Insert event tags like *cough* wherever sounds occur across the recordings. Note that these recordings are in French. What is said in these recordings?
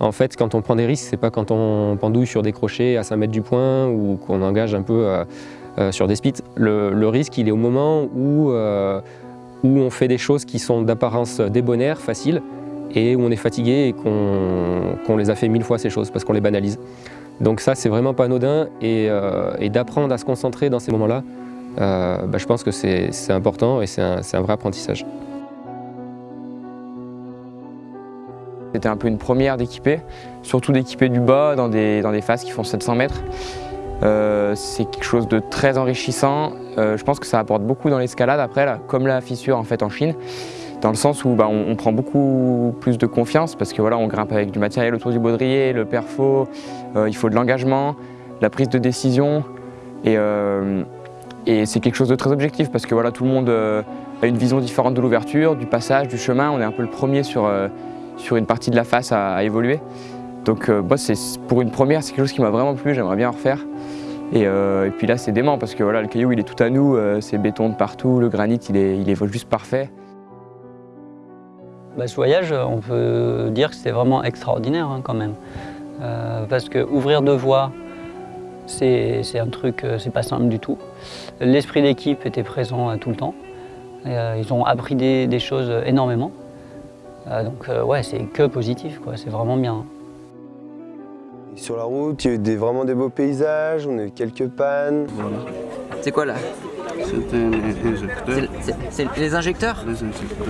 En fait, quand on prend des risques, c'est pas quand on pendouille sur des crochets à 5 mètres du point ou qu'on engage un peu euh, euh, sur des spits. Le, risque, il est au moment où, euh, où on fait des choses qui sont d'apparence débonnaires, faciles, et où on est fatigué et qu'on les a fait mille fois ces choses parce qu'on les banalise. Donc ça, c'est vraiment pas anodin et, d'apprendre à se concentrer dans ces moments-là, bah, je pense que c'est important et c'est un vrai apprentissage. C'était un peu une première d'équiper, surtout d'équiper du bas dans des, dans des phases qui font 700 mètres. Euh, c'est quelque chose de très enrichissant. Euh, je pense que ça apporte beaucoup dans l'escalade après, là, comme la fissure en fait en Chine, dans le sens où bah, on, prend beaucoup plus de confiance parce que voilà, on grimpe avec du matériel autour du baudrier, le perfo, euh, il faut de l'engagement, la prise de décision et, et c'est quelque chose de très objectif parce que voilà, tout le monde a une vision différente de l'ouverture, du passage, du chemin. On est un peu le premier sur sur une partie de la face à, évoluer. Donc euh, pour une première, c'est quelque chose qui m'a vraiment plu, j'aimerais bien en refaire. Euh, et, puis là, c'est dément parce que voilà, le caillou, il est tout à nous, euh, c'est béton de partout, le granit, il est juste parfait. Bah, ce voyage, on peut dire que c'était vraiment extraordinaire hein, quand même. parce que ouvrir deux voies, c'est un truc, c'est pas simple du tout. L'esprit d'équipe était présent tout le temps. ils ont appris des choses énormément. Euh, donc euh, ouais, c'est que positif, quoi. c'est vraiment bien. Sur la route, il y a eu des, vraiment des beaux paysages, on a eu quelques pannes. C'est quoi là C'est un injecteur. C'est les injecteurs Les injecteurs.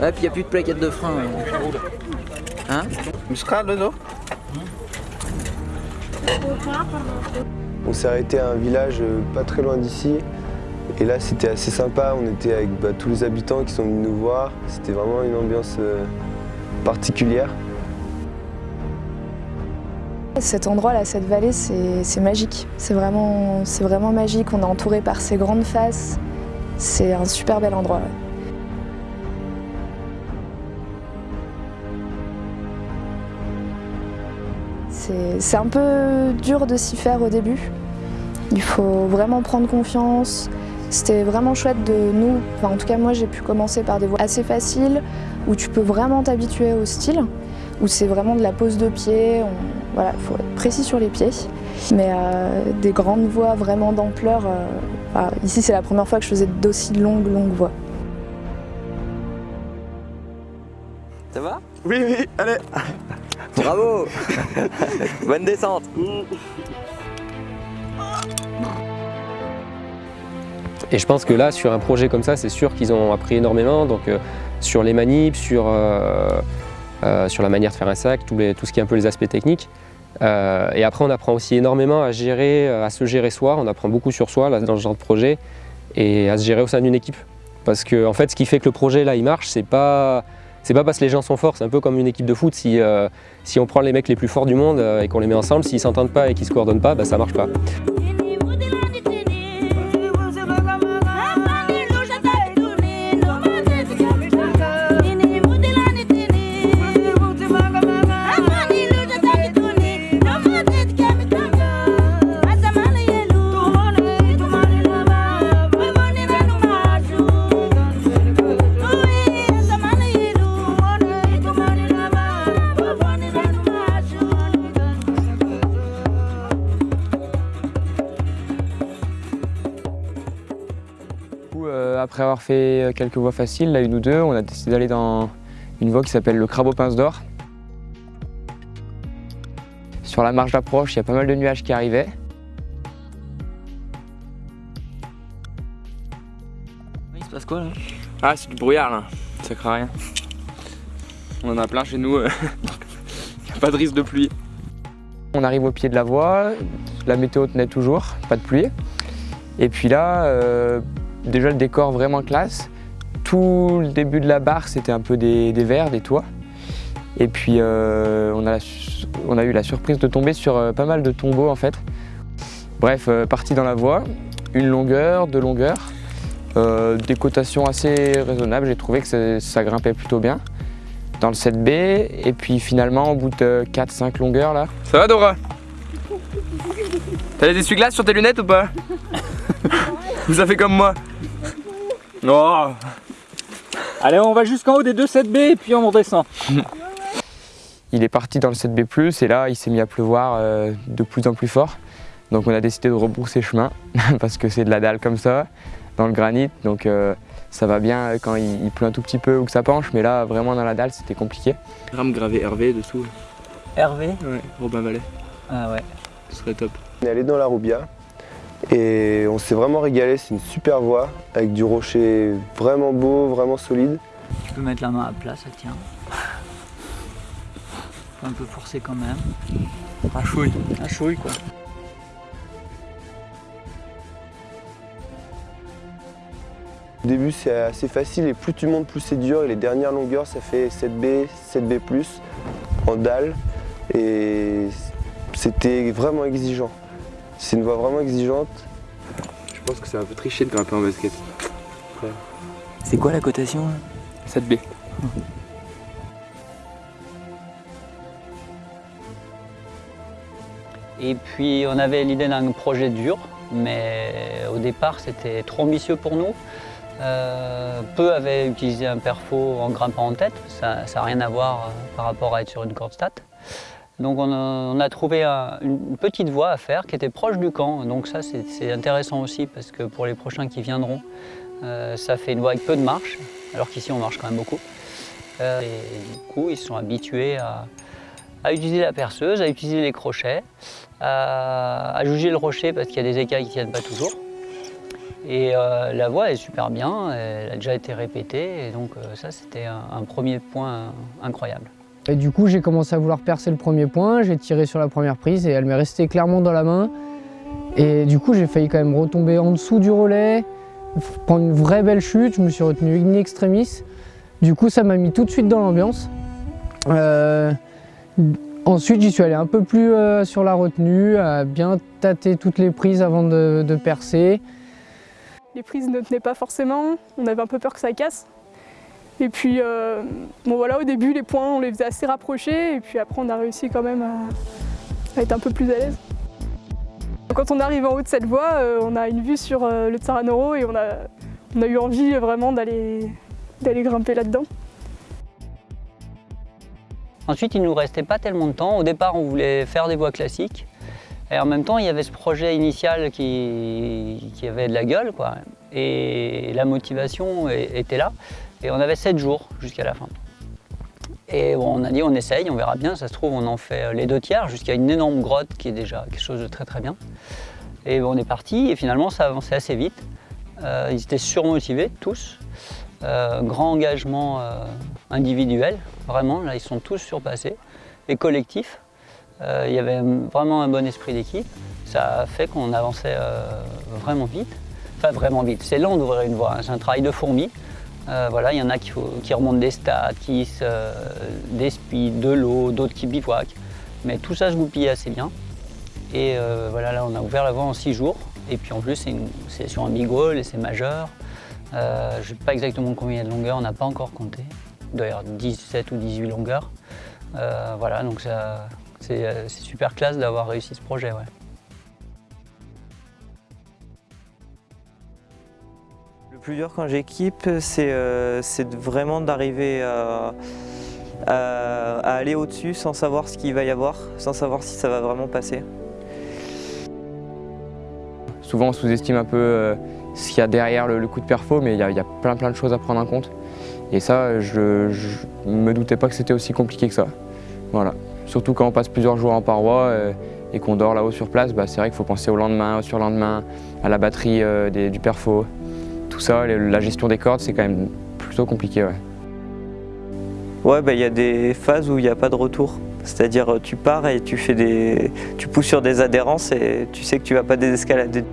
Ouais, puis il n'y a plus de plaquettes de frein. Hein On s'est arrêté à un village euh, pas très loin d'ici. Et là, c'était assez sympa. On était avec bah, tous les habitants qui sont venus nous voir. C'était vraiment une ambiance euh, particulière. Cet endroit-là, cette vallée, c'est magique. C'est vraiment, vraiment magique. On est entouré par ces grandes faces. C'est un super bel endroit. C'est un peu dur de s'y faire au début. Il faut vraiment prendre confiance, c'était vraiment chouette de nous, en tout cas moi j'ai pu commencer par des voies assez faciles où tu peux vraiment t'habituer au style, où c'est vraiment de la pose de pied, voilà, il faut être précis sur les pieds. Mais euh, des grandes voies vraiment d'ampleur, euh, ici c'est la première fois que je faisais d'aussi longues, longues voies. Ça va? Oui, oui, allez. Bravo. *laughs* Bonne descente Et je pense que là, sur un projet comme ça, c'est sûr qu'ils ont appris énormément. Donc, euh, sur les manips, sur, euh, euh, sur la manière de faire un sac, tout, ce qui est un peu les aspects techniques. et après, on apprend aussi énormément à, gérer, à se gérer soi. On apprend beaucoup sur soi dans ce genre de projet et à se gérer au sein d'une équipe. Parce que en fait, ce qui fait que le projet là, il marche, c'est pas c'est pas parce que les gens sont forts, c'est un peu comme une équipe de foot. Si, si on prend les mecs les plus forts du monde et qu'on les met ensemble, s'ils s'entendent pas et qu'ils se coordonnent pas, bah, ça marche pas. Après avoir fait euh, quelques voies faciles, là une ou deux, on a décidé d'aller dans une voie qui s'appelle le crabe aux pinces d'or. Sur la marge d'approche, il y a pas mal de nuages qui arrivaient. Il se passe quoi là? Ah, c'est du brouillard là, ça craint rien. On en a plein chez nous, *laughs* il n'y a pas de risque de pluie. On arrive au pied de la voie, la météo tenait toujours, pas de pluie. Et puis là, euh, Déjà le décor vraiment classe. Tout le début de la barre c'était un peu des, verres, des toits. Et puis euh, on, a on, a eu la surprise de tomber sur euh, pas mal de tombeaux en fait. Bref, euh, parti dans la voie, une longueur, deux longueurs, des cotations assez raisonnables, j'ai trouvé que ça, grimpait plutôt bien dans le 7B et puis finalement au bout de 4-5 longueurs là. Ça va Dora? *laughs* T'as les essuie-glaces sur tes lunettes ou pas? *laughs* Vous avez fait comme moi? Oh Allez, on va jusqu'en haut des deux 7B et puis on redescend. *laughs* Il est parti dans le 7B+, et là, il s'est mis à pleuvoir euh, de plus en plus fort. Donc on a décidé de rebrousser chemin, *laughs* parce que c'est de la dalle comme ça, dans le granit. Donc euh, ça va bien quand il, il pleut un tout petit peu ou que ça penche, mais là, vraiment dans la dalle, c'était compliqué. Rame gravé Hervé dessous. Hervé? Ouais, Robin Vallet. Ah ouais. Ce serait top. On est allé dans la Roubia et on s'est vraiment régalé, c'est une super voie avec du rocher vraiment beau, vraiment solide. Tu peux mettre la main à plat, ça tient. Faut un peu forcer quand même. Un chouille. Un chouille quoi. Au début c'est assez facile et plus tu montes plus c'est dur et les dernières longueurs ça fait 7B, 7B+, en dalle et c'était vraiment exigeant. C'est une voie vraiment exigeante. Je pense que c'est un peu triché de grimper en basket. C'est quoi la cotation là? 7B. Et puis on avait l'idée d'un projet dur, mais au départ c'était trop ambitieux pour nous. Euh, peu avaient utilisé un perfo en grimpant en tête, ça n'a rien à voir euh, par rapport à être sur une corde stat. Donc on a, trouvé un- une petite voie à faire qui était proche du camp, donc ça c'est intéressant aussi parce que pour les prochains qui viendront, euh, ça fait une voie avec peu de marche, alors qu'ici on marche quand même beaucoup. Euh, et du coup ils sont habitués à, utiliser la perceuse, à utiliser les crochets, à, juger le rocher parce qu'il y a des écailles qui ne tiennent pas toujours. Et euh, la voie est super bien, elle a déjà été répétée, et donc euh, ça c'était un premier point incroyable. Et du coup, j'ai commencé à vouloir percer le premier point, j'ai tiré sur la première prise et elle m'est restée clairement dans la main. Et du coup, j'ai failli quand même retomber en dessous du relais, prendre une vraie belle chute, je me suis retenu in extremis. Du coup, ça m'a mis tout de suite dans l'ambiance. Euh, ensuite, j'y suis allé un peu plus euh, sur la retenue, à bien tâter toutes les prises avant de percer. Les prises ne tenaient pas forcément, on avait un peu peur que ça casse. Et puis, euh, bon voilà, au début, les points, on les faisait assez rapprochés, et puis après, on a réussi quand même à, être un peu plus à l'aise. Quand on arrive en haut de cette voie, euh, on a une vue sur euh, le Tsaranoro et on a, eu envie vraiment d'aller grimper là-dedans. Ensuite, il nous restait pas tellement de temps. Au départ, on voulait faire des voies classiques. Et en même temps, il y avait ce projet initial qui, qui avait de la gueule. Quoi. Et la motivation était là. Et on avait 7 jours jusqu'à la fin. Et bon, on a dit on essaye, on verra bien. Ça se trouve, on en fait euh, les deux tiers jusqu'à une énorme grotte qui est déjà quelque chose de très très bien. Et bon, on est parti et finalement, ça avançait assez vite. Euh, ils étaient surmotivés, tous. Euh, grand engagement individuel, vraiment, là ils sont tous surpassés, et collectif. Il y avait vraiment un bon esprit d'équipe, ça a fait qu'on avançait vraiment vite. Enfin vraiment vite, c'est lent d'ouvrir une voie, hein, c'est un travail de fourmi. Euh, voilà, il y en a qui, remontent des stats, qui euh, des speeds, de l'eau, d'autres qui bivouaquent. Mais tout ça se goupille assez bien. Et euh, voilà, là on a ouvert la voie en six jours. Et puis en plus c'est sur un big wall et c'est majeur. Je ne sais pas exactement combien il y a de longueur, on n'a pas encore compté. Avoir 17 ou 18 longueurs. Voilà, donc c'est super classe d'avoir réussi ce projet. Plus dur quand j'équipe, c'est euh, vraiment d'arriver à, aller au-dessus sans savoir ce qu'il va y avoir, sans savoir si ça va vraiment passer. Souvent on sous-estime un peu euh, ce qu'il y a derrière le, coup de perfo, mais il y, a- plein plein de choses à prendre en compte. Et ça, je ne me doutais pas que c'était aussi compliqué que ça. Voilà. Surtout quand on passe plusieurs jours en paroi euh, et qu'on dort là-haut sur place, bah, c'est vrai qu'il faut penser au lendemain, au surlendemain, à la batterie du perfo. Tout ça, la gestion des cordes, c'est quand même plutôt compliqué. Ouais. Ouais, bah, il y a des phases où il n'y a pas de retour. C'est-à-dire euh, tu pars et tu, fais des, tu pousses sur des adhérences et tu sais que tu vas pas désescalader.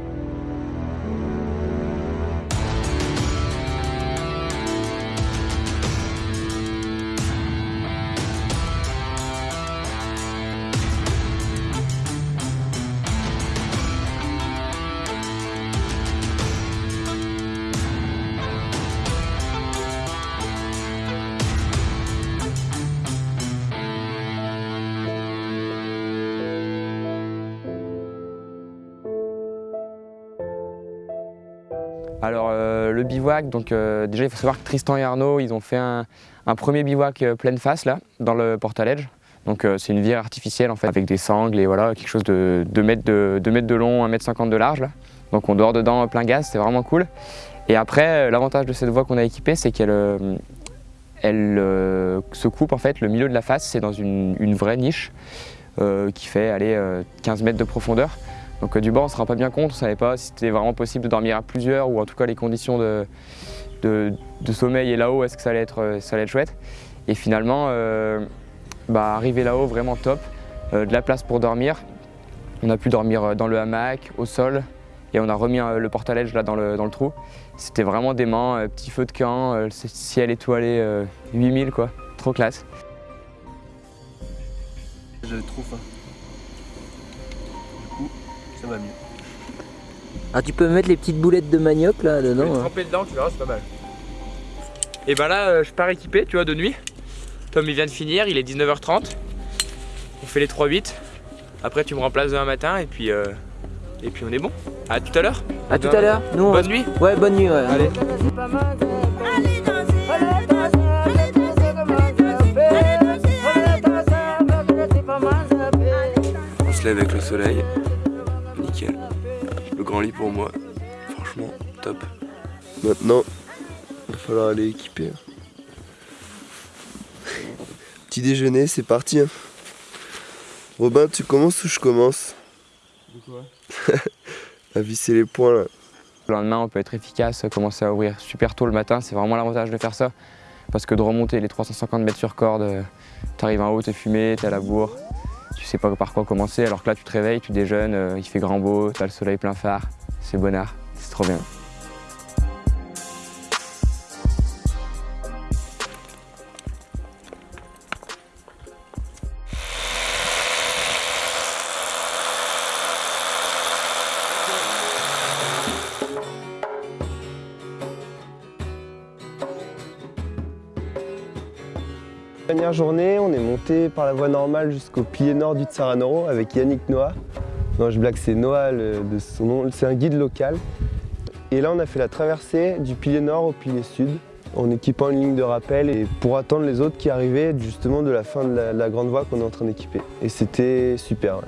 Alors euh, le bivouac, donc euh, déjà il faut savoir que Tristan et Arnaud, ils ont fait un, premier bivouac euh, pleine face dans le Portaledge. Donc c'est une vire artificielle en fait, avec des sangles et voilà, quelque chose de 2 mètres de, 2 mètres de long, 1 mètre 50 de large là. Donc on dort dedans plein gaz, c'est vraiment cool. Et après, l'avantage de cette voie qu'on a équipée, c'est qu'elle elle, se coupe en fait, le milieu de la face, c'est dans une, une vraie niche qui fait aller 15 mètres de profondeur. Donc euh, du bord, on se rend pas bien compte, on ne savait pas si c'était vraiment possible de dormir à plusieurs ou en tout cas les conditions de, de, sommeil et là-haut, est-ce que ça allait, être, euh, ça allait être chouette. Et finalement, euh, bah, arriver là-haut, vraiment top, de la place pour dormir. On a pu dormir dans le hamac, au sol, et on a remis le portaledge là dans le, dans le trou. C'était vraiment dément, petit feu de camp, ciel étoilé euh, 8000 quoi, trop classe. J'avais trop faim. Ça va mieux. Ah, tu peux mettre les petites boulettes de manioc là dedans. hein. tremper dedans, tu verras, c'est pas mal. Et ben là, euh, je pars équipé, tu vois, de nuit. Tom, il vient de finir, il est 19h30. On fait les 3-8. Après, tu me remplaces demain matin et puis, euh, et puis on est bon. À tout à l'heure. À tout à l'heure. On- Bonne nuit. Ouais, bonne nuit. Ouais. Allez. On se lève avec le soleil. Grand lit pour moi. Franchement, top. Maintenant, il va falloir aller équiper. Petit déjeuner, c'est parti. hein. Robin, tu commences ou je commence *laughs* À visser les points là. Le lendemain, on peut être efficace, commencer à ouvrir super tôt le matin. C'est vraiment l'avantage de faire ça. Parce que de remonter les 350 mètres sur corde, tu arrives en haut, t'es fumé, t'es à la bourre. Tu sais pas par quoi commencer. Alors que là, tu te réveilles, tu déjeunes, euh, il fait grand beau, t'as le soleil plein phare. C'est bonnard. C'est trop bien. Dernière journée, on est monté par la voie normale jusqu'au pilier nord du Tsaranoro avec Yannick Noah. Non, je blague, c'est Noah de son nom, c'est un guide local. Et là, on a fait la traversée du pilier nord au pilier sud en équipant une ligne de rappel et pour attendre les autres qui arrivaient justement de la fin de la, de la grande voie qu'on est en train d'équiper. Et c'était super.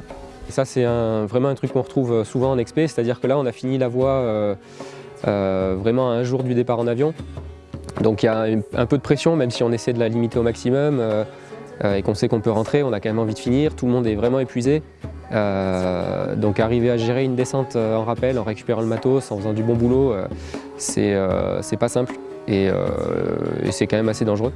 ça, c'est vraiment un truc qu'on retrouve souvent en expé, c'est-à-dire que là, on a fini la voie euh, euh, vraiment un jour du départ en avion. Donc il y a un, peu de pression, même si on essaie de la limiter au maximum euh, euh, et qu'on sait qu'on peut rentrer, on a quand même envie de finir, tout le monde est vraiment épuisé. Euh, donc arriver à gérer une descente en rappel, en récupérant le matos, en faisant du bon boulot, c'est pas simple et c'est quand même assez dangereux.